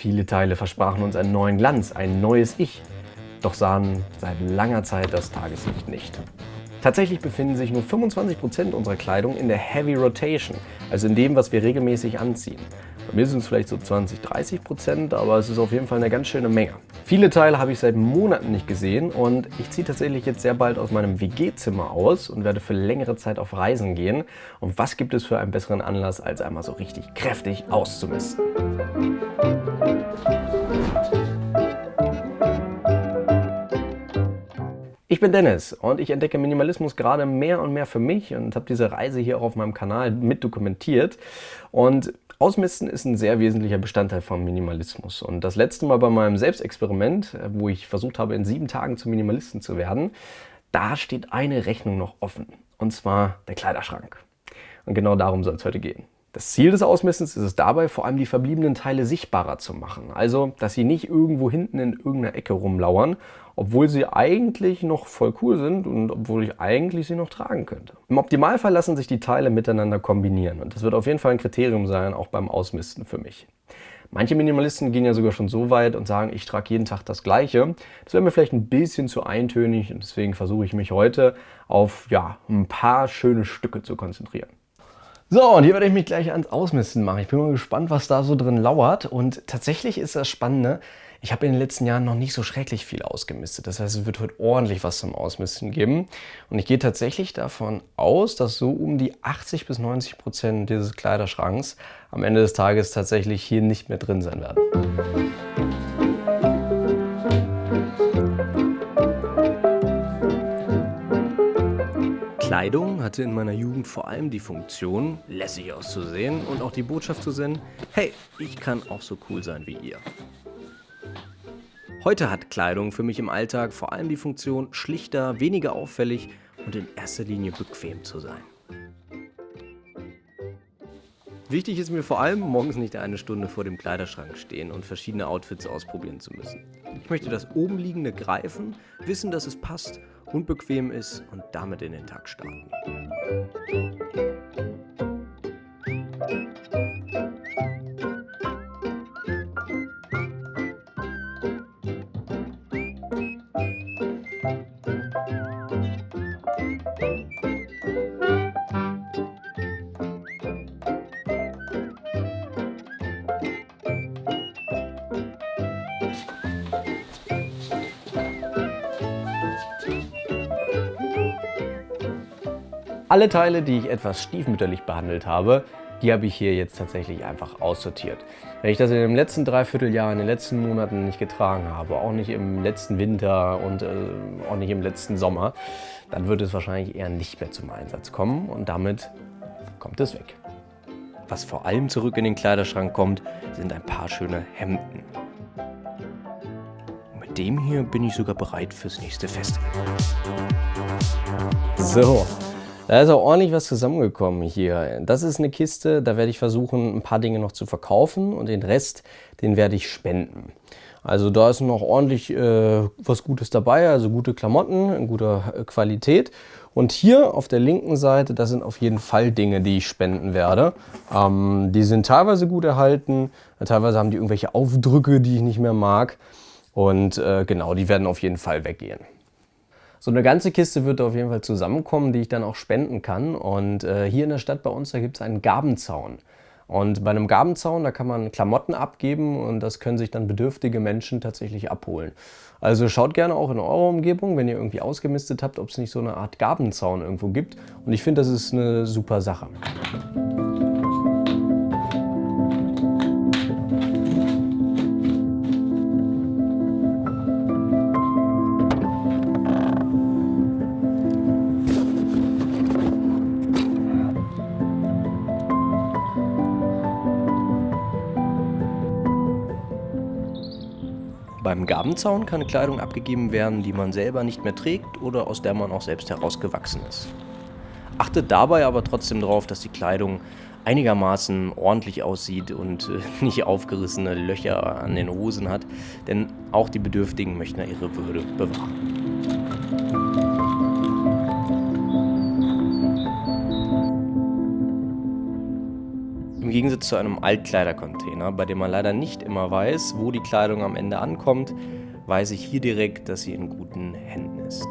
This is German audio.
Viele Teile versprachen uns einen neuen Glanz, ein neues Ich, doch sahen seit langer Zeit das Tageslicht nicht. Tatsächlich befinden sich nur 25% unserer Kleidung in der Heavy Rotation, also in dem, was wir regelmäßig anziehen. Bei mir sind es vielleicht so 20, 30 Prozent, aber es ist auf jeden Fall eine ganz schöne Menge. Viele Teile habe ich seit Monaten nicht gesehen und ich ziehe tatsächlich jetzt sehr bald aus meinem WG-Zimmer aus und werde für längere Zeit auf Reisen gehen. Und was gibt es für einen besseren Anlass, als einmal so richtig kräftig auszumisten? Ich bin Dennis und ich entdecke Minimalismus gerade mehr und mehr für mich und habe diese Reise hier auch auf meinem Kanal mit dokumentiert. Und Ausmisten ist ein sehr wesentlicher Bestandteil von Minimalismus. Und das letzte Mal bei meinem Selbstexperiment, wo ich versucht habe, in sieben Tagen zum Minimalisten zu werden, da steht eine Rechnung noch offen. Und zwar der Kleiderschrank. Und genau darum soll es heute gehen. Das Ziel des Ausmistens ist es dabei, vor allem die verbliebenen Teile sichtbarer zu machen. Also, dass sie nicht irgendwo hinten in irgendeiner Ecke rumlauern, obwohl sie eigentlich noch voll cool sind und obwohl ich eigentlich sie noch tragen könnte. Im Optimalfall lassen sich die Teile miteinander kombinieren und das wird auf jeden Fall ein Kriterium sein, auch beim Ausmisten für mich. Manche Minimalisten gehen ja sogar schon so weit und sagen, ich trage jeden Tag das Gleiche. Das wäre mir vielleicht ein bisschen zu eintönig und deswegen versuche ich mich heute auf ja, ein paar schöne Stücke zu konzentrieren. So, und hier werde ich mich gleich ans Ausmisten machen. Ich bin mal gespannt, was da so drin lauert. Und tatsächlich ist das Spannende, ich habe in den letzten Jahren noch nicht so schrecklich viel ausgemistet. Das heißt, es wird heute ordentlich was zum Ausmisten geben. Und ich gehe tatsächlich davon aus, dass so um die 80 bis 90 Prozent dieses Kleiderschranks am Ende des Tages tatsächlich hier nicht mehr drin sein werden. Kleidung hatte in meiner Jugend vor allem die Funktion, lässig auszusehen und auch die Botschaft zu senden, hey, ich kann auch so cool sein wie ihr. Heute hat Kleidung für mich im Alltag vor allem die Funktion, schlichter, weniger auffällig und in erster Linie bequem zu sein. Wichtig ist mir vor allem, morgens nicht eine Stunde vor dem Kleiderschrank stehen und verschiedene Outfits ausprobieren zu müssen. Ich möchte das obenliegende greifen, wissen, dass es passt und bequem ist und damit in den Tag starten. Alle Teile, die ich etwas stiefmütterlich behandelt habe, die habe ich hier jetzt tatsächlich einfach aussortiert. Wenn ich das in den letzten Dreivierteljahr, in den letzten Monaten nicht getragen habe, auch nicht im letzten Winter und äh, auch nicht im letzten Sommer, dann wird es wahrscheinlich eher nicht mehr zum Einsatz kommen und damit kommt es weg. Was vor allem zurück in den Kleiderschrank kommt, sind ein paar schöne Hemden. Mit dem hier bin ich sogar bereit fürs nächste Festival. So, da ist auch ordentlich was zusammengekommen hier. Das ist eine Kiste, da werde ich versuchen, ein paar Dinge noch zu verkaufen und den Rest, den werde ich spenden. Also da ist noch ordentlich äh, was Gutes dabei, also gute Klamotten in guter äh, Qualität. Und hier auf der linken Seite, das sind auf jeden Fall Dinge, die ich spenden werde. Ähm, die sind teilweise gut erhalten, teilweise haben die irgendwelche Aufdrücke, die ich nicht mehr mag. Und äh, genau, die werden auf jeden Fall weggehen. So eine ganze Kiste wird auf jeden Fall zusammenkommen, die ich dann auch spenden kann. Und äh, hier in der Stadt bei uns, da gibt es einen Gabenzaun. Und bei einem Gabenzaun, da kann man Klamotten abgeben und das können sich dann bedürftige Menschen tatsächlich abholen. Also schaut gerne auch in eurer Umgebung, wenn ihr irgendwie ausgemistet habt, ob es nicht so eine Art Gabenzaun irgendwo gibt. Und ich finde, das ist eine super Sache. Beim Gabenzaun kann Kleidung abgegeben werden, die man selber nicht mehr trägt oder aus der man auch selbst herausgewachsen ist. Achtet dabei aber trotzdem darauf, dass die Kleidung einigermaßen ordentlich aussieht und äh, nicht aufgerissene Löcher an den Hosen hat, denn auch die Bedürftigen möchten ihre Würde bewahren. Gegensatz zu einem Altkleidercontainer, bei dem man leider nicht immer weiß, wo die Kleidung am Ende ankommt, weiß ich hier direkt, dass sie in guten Händen ist.